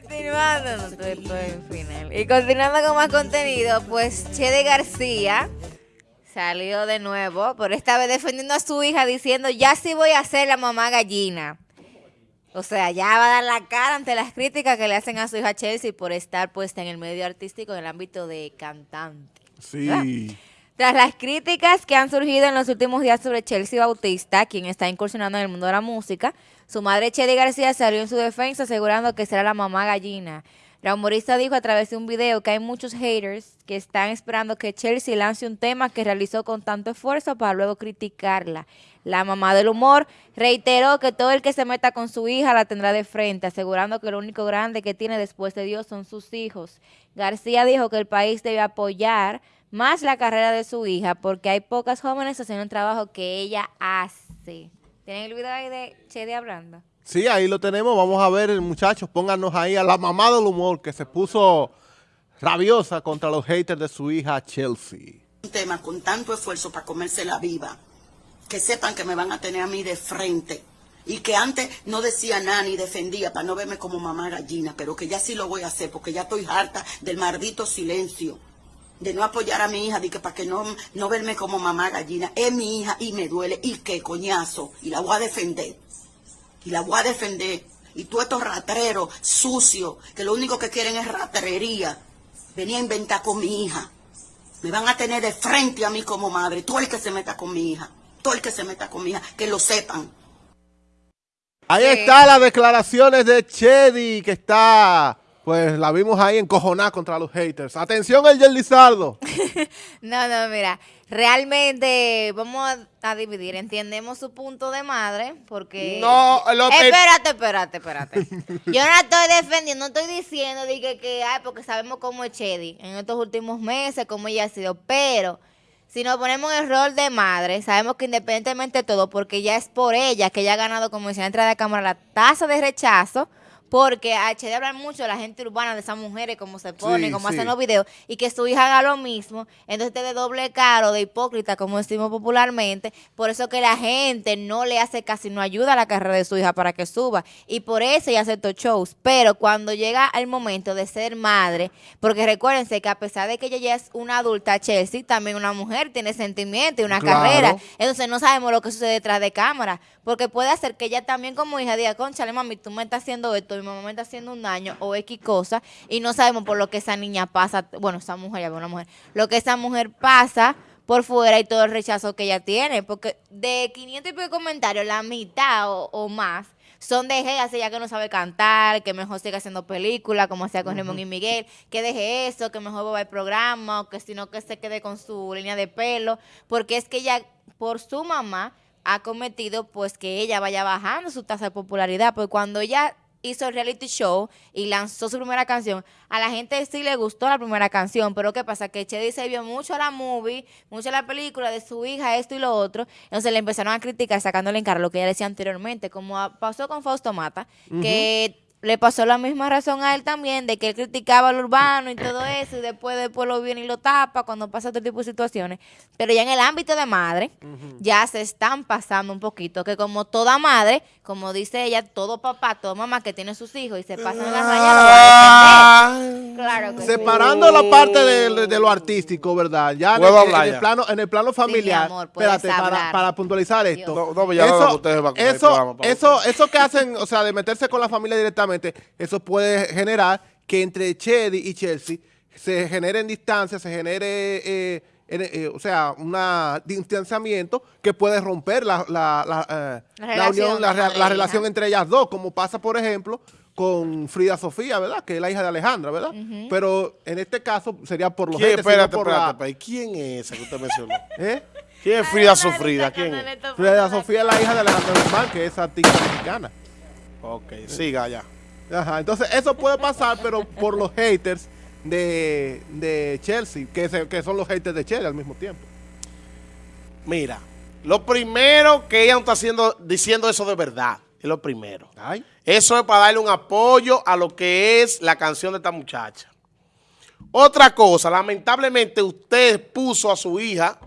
Continuando, no, estoy, estoy en final. Y continuando con más contenido, pues Chede García salió de nuevo, pero esta vez defendiendo a su hija diciendo, ya sí voy a ser la mamá gallina. O sea, ya va a dar la cara ante las críticas que le hacen a su hija Chelsea por estar puesta en el medio artístico en el ámbito de cantante. Sí. Tras las críticas que han surgido en los últimos días sobre Chelsea Bautista, quien está incursionando en el mundo de la música, su madre Chedi García salió en su defensa asegurando que será la mamá gallina. La humorista dijo a través de un video que hay muchos haters que están esperando que Chelsea lance un tema que realizó con tanto esfuerzo para luego criticarla. La mamá del humor reiteró que todo el que se meta con su hija la tendrá de frente, asegurando que lo único grande que tiene después de Dios son sus hijos. García dijo que el país debe apoyar más la carrera de su hija porque hay pocas jóvenes haciendo un trabajo que ella hace. ¿Tienen el video ahí de Chedi hablando? Sí, ahí lo tenemos. Vamos a ver, muchachos, pónganos ahí a la mamá del humor que se puso rabiosa contra los haters de su hija Chelsea. Un tema con tanto esfuerzo para comérsela viva, que sepan que me van a tener a mí de frente. Y que antes no decía nada ni defendía para no verme como mamá gallina, pero que ya sí lo voy a hacer porque ya estoy harta del maldito silencio de no apoyar a mi hija, de que para que no, no verme como mamá gallina. Es mi hija y me duele. ¿Y qué coñazo? Y la voy a defender. Y la voy a defender. Y tú estos ratreros sucios, que lo único que quieren es ratrería, venía a inventar con mi hija. Me van a tener de frente a mí como madre. Todo el que se meta con mi hija. Todo el que se meta con mi hija. Que lo sepan. Ahí está las declaraciones de Chedi, que está pues la vimos ahí encojonada contra los haters. Atención el Lizardo. no, no, mira, realmente vamos a, dividir. Entendemos su punto de madre, porque... No, lo Espérate, espérate, espérate. Yo no la estoy defendiendo, no estoy diciendo que, que ay, porque sabemos cómo es Chedi en estos últimos meses, cómo ella ha sido, pero... Si nos ponemos en el rol de madre, sabemos que independientemente de todo, porque ya es por ella que ella ha ganado, como decía, entrada de cámara, la tasa de rechazo, porque HD hablar mucho de la gente urbana, de esas mujeres, cómo se ponen, cómo hacen los videos, y que su hija haga lo mismo, entonces te de doble caro, de hipócrita, como decimos popularmente, por eso que la gente no le hace casi, no ayuda a la carrera de su hija para que suba, y por eso ella aceptó shows, pero cuando llega el momento de ser madre, porque recuérdense que a pesar de que ella ya es una adulta, Chelsea, también una mujer, tiene sentimiento y una carrera, entonces no sabemos lo que sucede detrás de cámara, porque puede hacer que ella también como hija diga, conchale mami, tú me estás haciendo esto, mi mamá me está haciendo un daño o X cosa, y no sabemos por lo que esa niña pasa, bueno, esa mujer, ya una mujer, lo que esa mujer pasa por fuera y todo el rechazo que ella tiene, porque de 500 y pico comentarios, la mitad o, más son de ella, ya que no sabe cantar, que mejor siga haciendo películas, como hacía con Ramón y Miguel, que deje eso, que mejor va al programa, o que si no que se quede con su línea de pelo, porque es que ella, por su mamá, ha cometido pues que ella vaya bajando su tasa de popularidad, porque cuando ella hizo el reality show y lanzó su primera canción, a la gente sí le gustó la primera canción, pero ¿qué pasa? Que Chedi se vio mucho la movie, mucho la película de su hija, esto y lo otro, entonces le empezaron a criticar sacándole en cara lo que ella decía anteriormente, como pasó con Fausto Mata, que le pasó la misma razón a él también, de que él criticaba al urbano y todo eso, y después, después lo viene y lo tapa cuando pasa otro tipo de situaciones. Pero ya en el ámbito de madre, ya se están pasando un poquito, que como toda madre, como dice ella, todo papá, toda mamá que tiene sus hijos y se pasan las rayas, lo. Claro que Separando la parte de, lo artístico, ¿verdad? Ya en el, plano, en el plano familiar, espérate, para, para, puntualizar esto. No, no, ya eso, eso, eso, eso que hacen, o sea, de meterse con la familia directamente, eso puede generar que entre Chedi y Chelsea se generen distancias, se genere, eh, eh, o sea, un distanciamiento que puede romper la, la, eh, unión, la, relación entre ellas dos, como pasa, por ejemplo, con Frida Sofía, ¿verdad? Que es la hija de Alejandra, ¿verdad? Pero en este caso sería por los ¿Quién, espérate, por espérate, ¿Quién es esa que usted mencionó? ¿Quién es Frida Sofía? ¿Quién es? Frida Sofía es la hija de Alejandra Guzmán, que es artista mexicana. Ok, siga ya. Ajá, entonces eso puede pasar, pero por los haters de, Chelsea, que, que son los haters de Chelsea al mismo tiempo. Mira, lo primero que ella no está haciendo, diciendo eso de verdad, es lo primero. Eso es para darle un apoyo a lo que es la canción de esta muchacha. Otra cosa, lamentablemente usted puso a su hija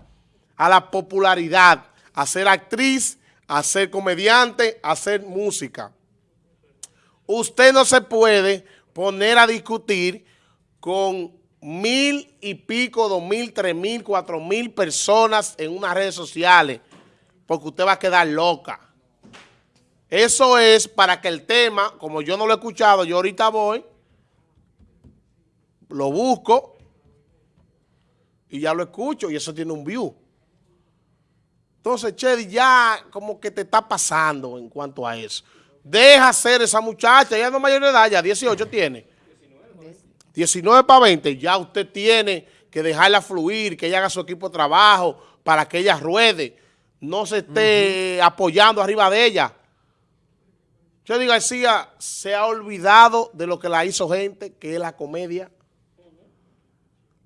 a la popularidad, a ser actriz, a ser comediante, a hacer música usted no se puede poner a discutir con mil y pico, dos mil, tres mil, cuatro mil personas en unas redes sociales, porque usted va a quedar loca. Eso es para que el tema, como yo no lo he escuchado, yo ahorita voy, lo busco y ya lo escucho y eso tiene un view. Entonces, Chedi, ya como que te está pasando en cuanto a eso. Deja ser esa muchacha, ella no es mayor de edad, ya 18 tiene. 19 para 20, ya usted tiene que dejarla fluir, que ella haga su equipo de trabajo para que ella ruede, no se esté apoyando arriba de ella. Chedi García se ha olvidado de lo que la hizo gente, que es la comedia.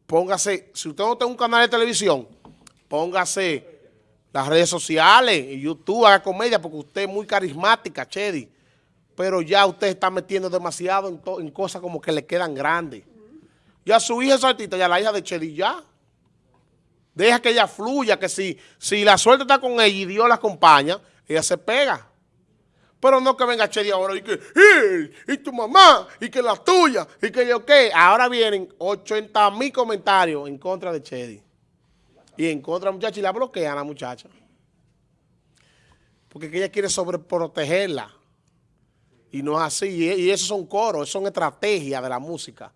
Póngase, si usted no tiene un canal de televisión, póngase las redes sociales, YouTube, haga comedia, porque usted es muy carismática, Chedi. Pero ya usted está metiendo demasiado en, cosas como que le quedan grandes. Ya su hija es artista, ya la hija de Chedi ya. Deja que ella fluya, que si, si la suerte está con ella y Dios la acompaña, ella se pega. Pero no que venga Chedi ahora y que, y tu mamá, y que la tuya, y que yo qué. Ahora vienen 80 mil comentarios en contra de Chedi. Y en contra de la muchacha y la bloquean a la muchacha. Porque ella quiere sobreprotegerla. Y no es así. Y, eso son coros, son estrategias de la música.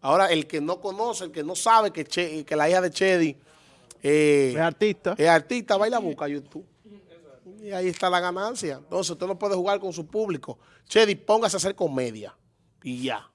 Ahora, el que no conoce, el que no sabe que, que la hija de Chedi eh, es artista. Es artista, va y la busca a YouTube. Y ahí está la ganancia. Entonces, usted no puede jugar con su público. Chedi, póngase a hacer comedia. Y ya.